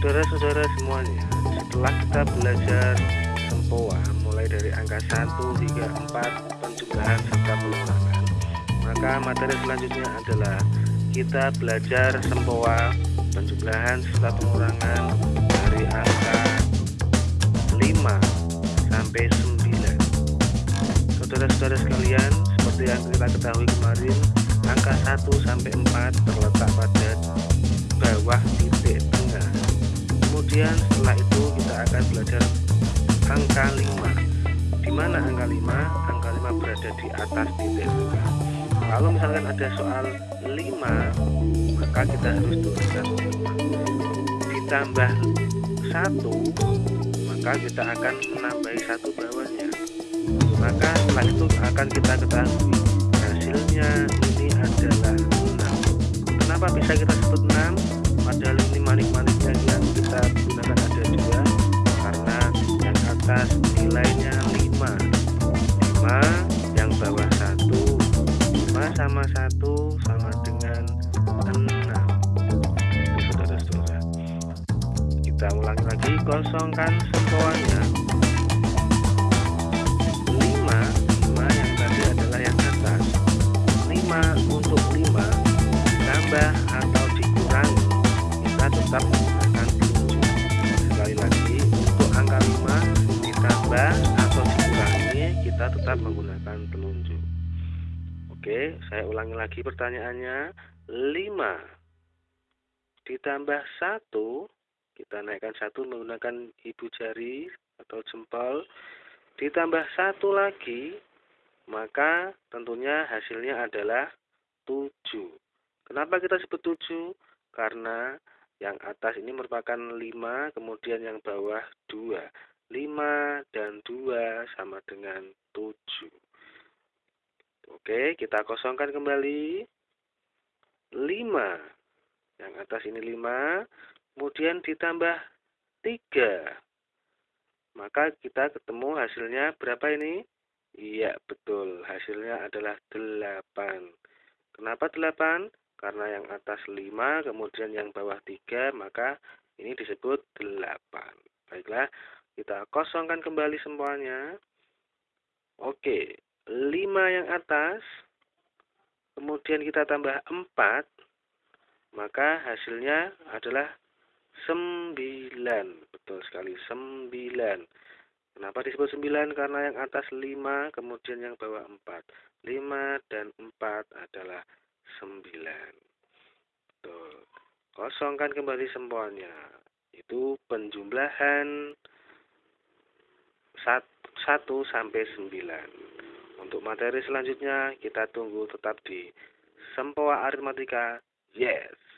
Saudara-saudara semuanya, setelah kita belajar sempoa mulai dari angka 1 hingga 4 penjumlahan serta pengurangan, maka materi selanjutnya adalah kita belajar sempoa penjumlahan serta pengurangan dari angka 5 sampai 9. Saudara-saudara sekalian, seperti yang kita ketahui kemarin, angka 1 sampai 4 terletak pada bawah titik. Kemudian setelah itu kita akan belajar angka 5. Di mana angka 5? Angka 5 berada di atas titik. Kalau misalkan ada soal 5, maka kita harus tuliskan 5. Ditambah 1, maka kita akan menambahi satu bawahnya. Maka setelah itu akan kita ketahui 5 sama 1 sama dengan 6 itu saudara-saudara. Kita ulangi lagi kosongkan sempoanya 5 5 yang tadi adalah yang atas. 5 untuk 5 tambah atau dikurangi kita tetap menggunakan telunjuk sekali lagi untuk angka 5 ditambah atau dikurangi kita tetap menggunakan telunjuk oke saya ulangi lagi pertanyaannya. 5 ditambah 1 kita naikkan satu menggunakan ibu jari atau jempol. Ditambah satu lagi maka tentunya hasilnya adalah 7 kenapa kita sebut 7 karena yang atas ini merupakan 5 kemudian yang bawah 2 5 dan 2 sama dengan 7 Oke kita kosongkan kembali. 5 yang atas ini 5 kemudian ditambah 3 maka kita ketemu hasilnya berapa ini? Iya betul. Hasilnya adalah 8 kenapa 8 karena yang atas 5 kemudian yang bawah 3 maka ini disebut 8 baiklah kita kosongkan kembali semuanya. Oke 5 yang atas kemudian kita tambah 4 maka hasilnya adalah 9 betul sekali 9 kenapa disebut 9 karena yang atas 5 kemudian yang bawah 4 5 dan 4 adalah 9 betul. Kosongkan kembali sempoanya itu penjumlahan 1 sampai 9 untuk materi selanjutnya kita tunggu tetap di Sempoa Aritmatika. Yes